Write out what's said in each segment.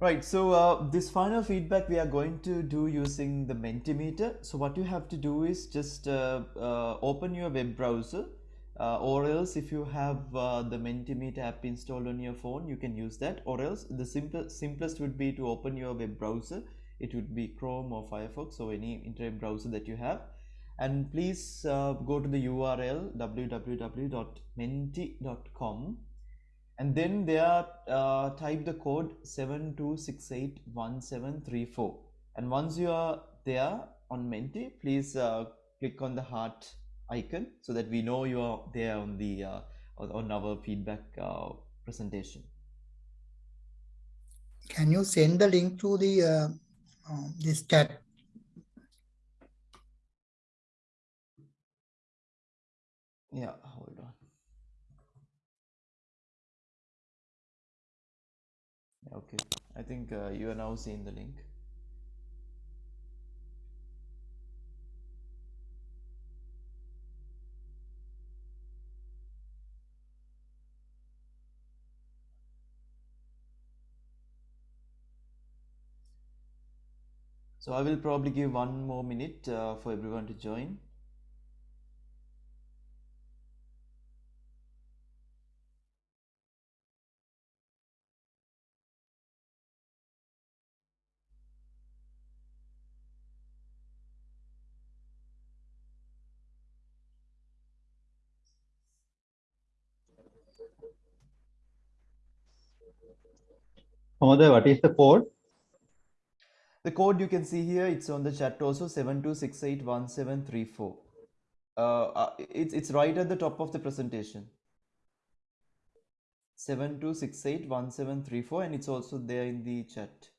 Right, so uh, this final feedback we are going to do using the Mentimeter. So what you have to do is just uh, uh, open your web browser uh, or else if you have uh, the Mentimeter app installed on your phone, you can use that or else the simple, simplest would be to open your web browser. It would be Chrome or Firefox or any internet browser that you have. And please uh, go to the URL www.menti.com and then there uh, type the code 72681734 and once you are there on Menti please uh, click on the heart icon so that we know you are there on the uh, on our feedback uh, presentation. Can you send the link to the uh, um, this chat? Yeah i think uh, you are now seeing the link. So i will probably give one more minute uh, for everyone to join Homoday, what is the code? The code you can see here, it's on the chat also 72681734. Uh, uh, it's, it's right at the top of the presentation. 72681734 and it's also there in the chat.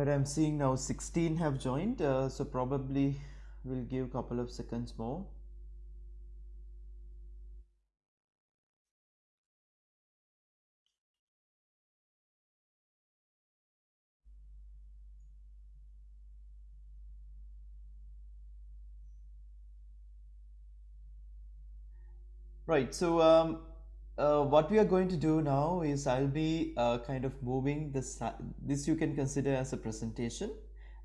Right, I'm seeing now 16 have joined, uh, so probably we'll give a couple of seconds more. Right, so um, uh, what we are going to do now is I'll be uh, kind of moving this, this you can consider as a presentation.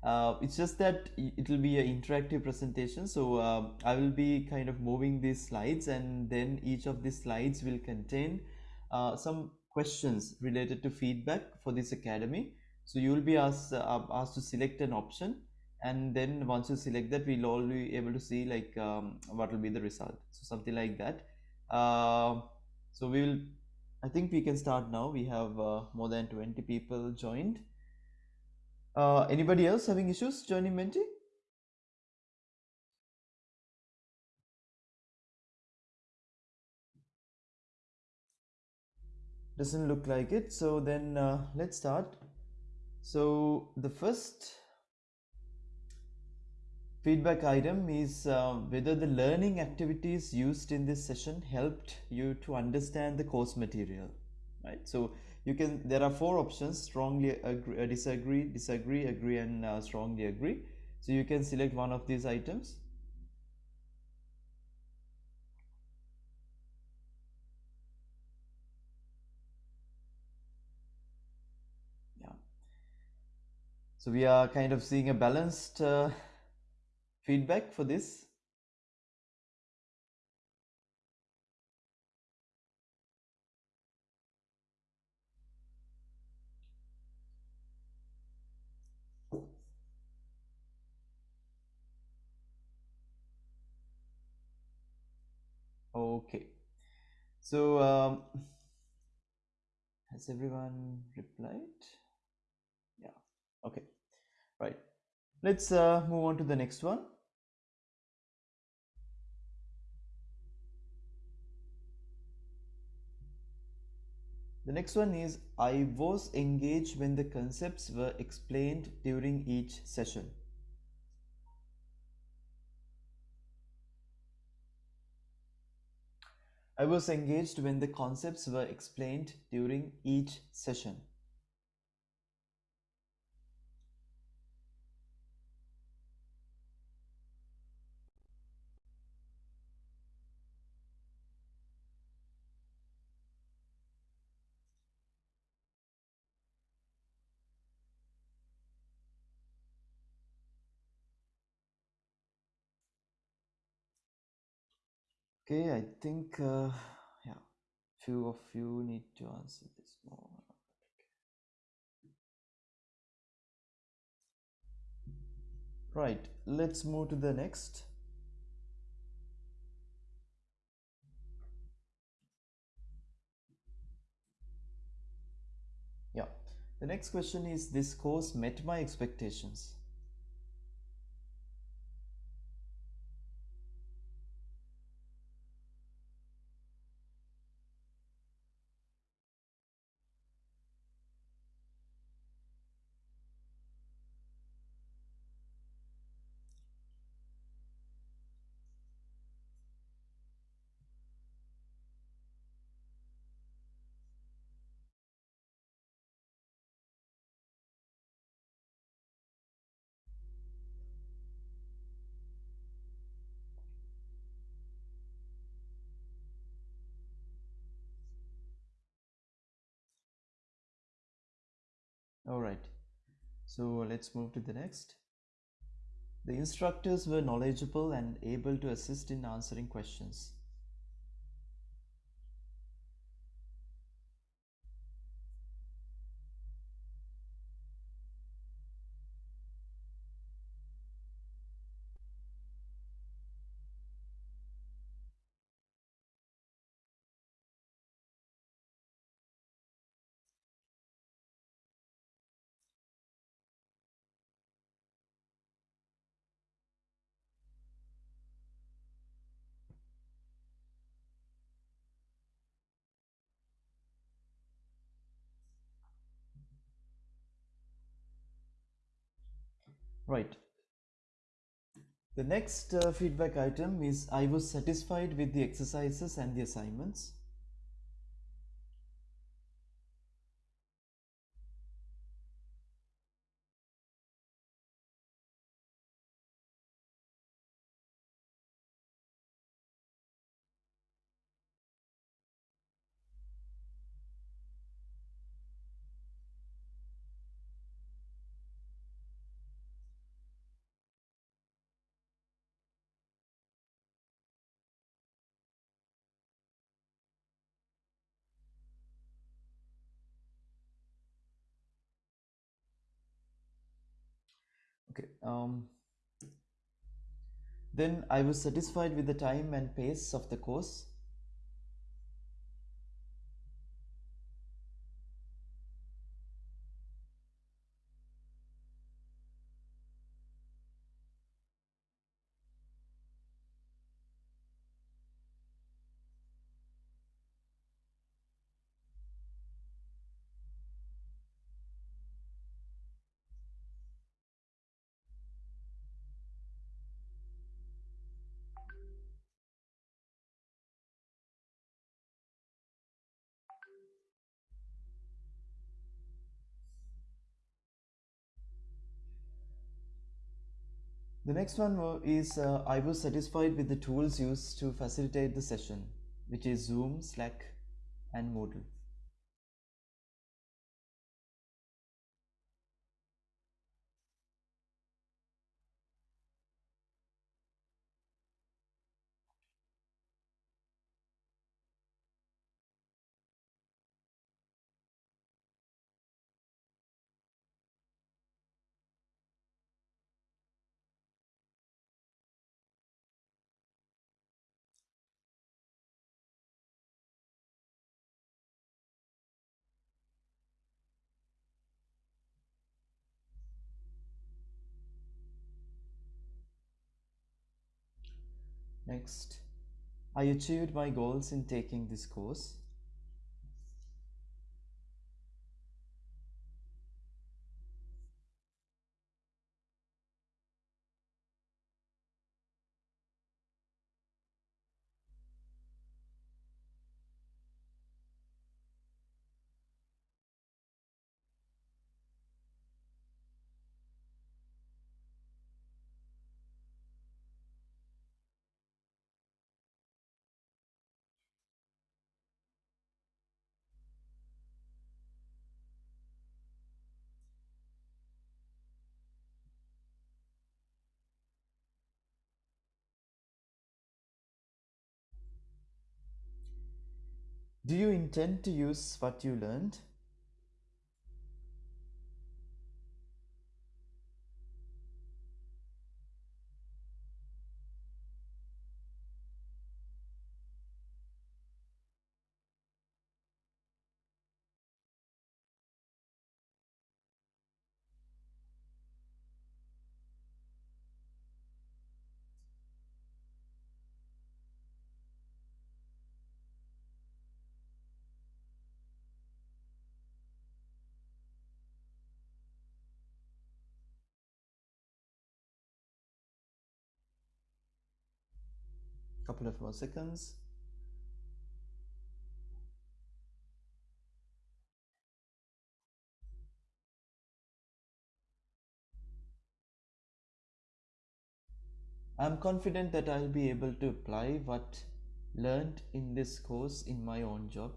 Uh, it's just that it will be an interactive presentation. So um, I will be kind of moving these slides and then each of these slides will contain uh, some questions related to feedback for this academy. So you will be asked, uh, asked to select an option and then once you select that we'll all be able to see like um, what will be the result. So something like that. So we will i think we can start now. We have uh, more than 20 people joined. Uh, anybody else having issues joining menti doesn't look like it. So then uh, let's start. So the first feedback item is uh, whether the learning activities used in this session helped you to understand the course material right? So you can there are four options strongly agree, uh, disagree disagree agree and uh, strongly agree. So you can select one of these items. Yeah. So we are kind of seeing a balanced uh, feedback for this? Okay, so um, has everyone replied? Yeah, okay, right. Let's uh, move on to the next one. The next one is I was engaged when the concepts were explained during each session. I was engaged when the concepts were explained during each session. Okay, I think, uh, yeah, few of you need to answer this more. Right, let's move to the next. Yeah, the next question is this course met my expectations. All right, so let's move to the next. The instructors were knowledgeable and able to assist in answering questions. Right. The next uh, feedback item is I was satisfied with the exercises and the assignments. Okay. Um, then I was satisfied with the time and pace of the course. The next one is uh, I was satisfied with the tools used to facilitate the session, which is Zoom, Slack, and Moodle. Next, I achieved my goals in taking this course. Do you intend to use what you learned? Couple of more seconds. I'm confident that I'll be able to apply what learned in this course in my own job.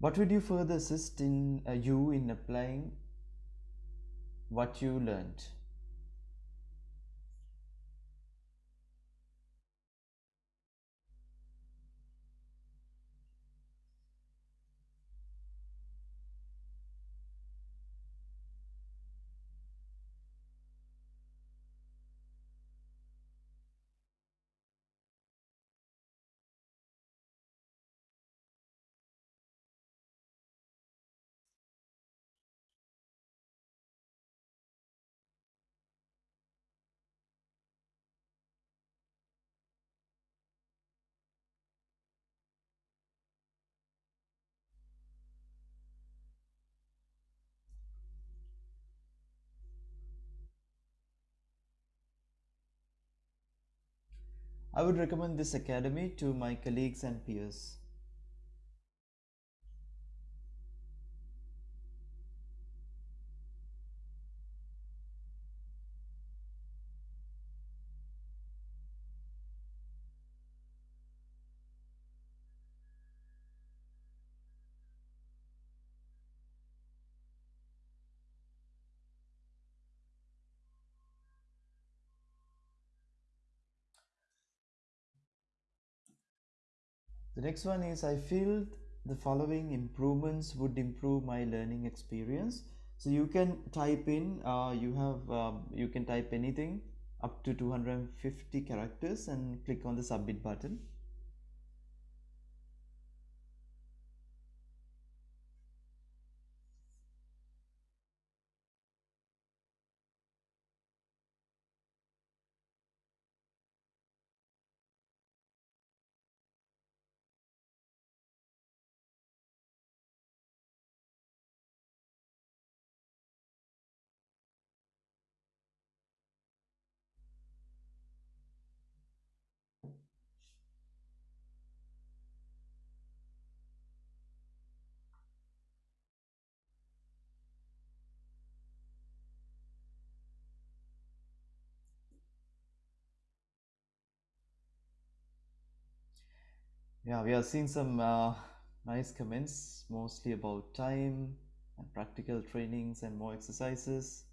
What would you further assist in uh, you in applying what you learned? I would recommend this academy to my colleagues and peers. The next one is I feel the following improvements would improve my learning experience. So you can type in, uh, you have, um, you can type anything up to 250 characters and click on the submit button. Yeah, we have seen some uh, nice comments, mostly about time and practical trainings and more exercises.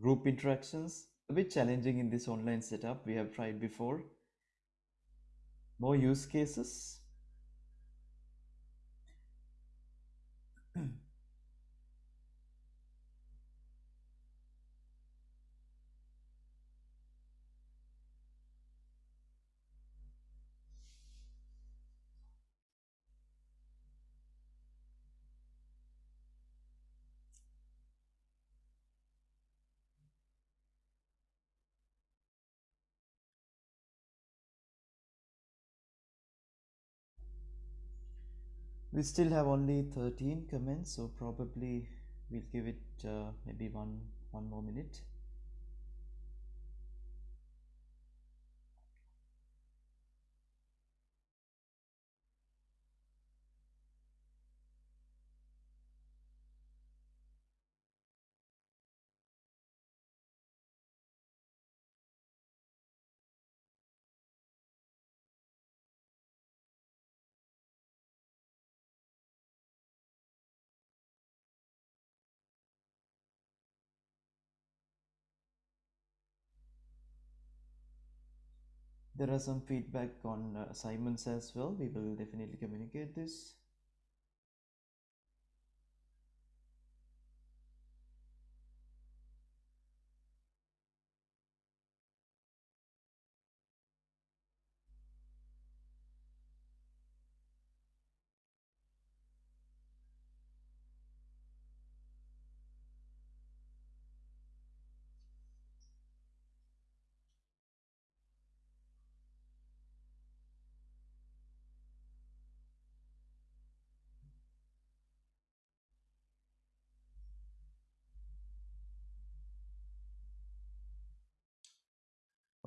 Group interactions, a bit challenging in this online setup we have tried before. More use cases. We still have only 13 comments so probably we'll give it uh, maybe one one more minute there are some feedback on uh, assignments as well. We will definitely communicate this.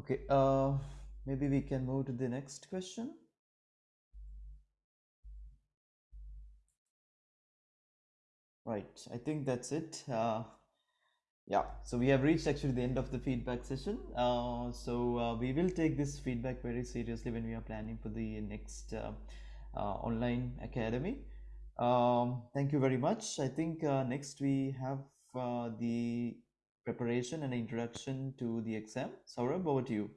Okay, uh, maybe we can move to the next question. Right, I think that's it. Uh, yeah, so we have reached actually the end of the feedback session. Uh, so uh, we will take this feedback very seriously when we are planning for the next uh, uh, online academy. Um, thank you very much. I think uh, next we have the preparation and introduction to the exam. Saurabh, over to you.